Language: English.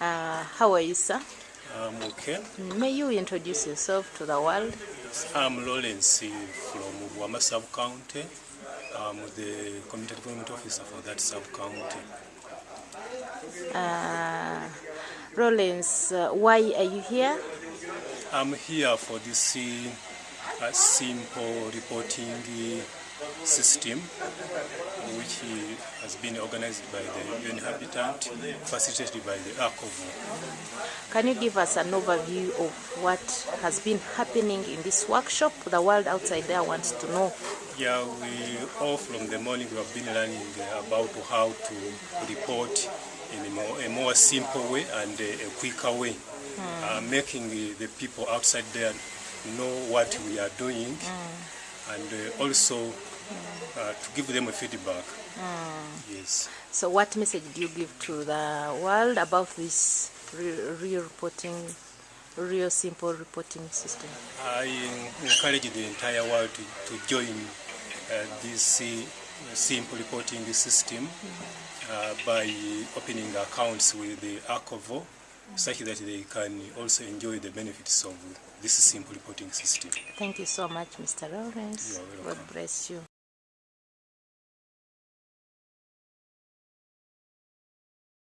Uh, how are you, sir? I'm okay. May you introduce yourself to the world? I'm Lawrence from Wama sub-county. I'm the community development officer for that sub-county. Uh, Rollins, uh, why are you here? I'm here for this uh, simple reporting system which has been organized by the UN Habitat, facilitated by the ACOVO. Can you give us an overview of what has been happening in this workshop? The world outside there wants to know. Yeah, we all from the morning we have been learning about how to report in a more, a more simple way and a, quicker way, uh, making the, the people outside there know what we are doing and uh, also uh, to give them a feedback. Yes. So, what message do you give to the world about this real reporting, real simple reporting system? I encourage the entire world to, to join uh, this uh, simple reporting system uh, by opening accounts with the ACOVO such that they can also enjoy the benefits of this simple reporting system. Thank you so much, Mr. Lawrence. You are God bless you.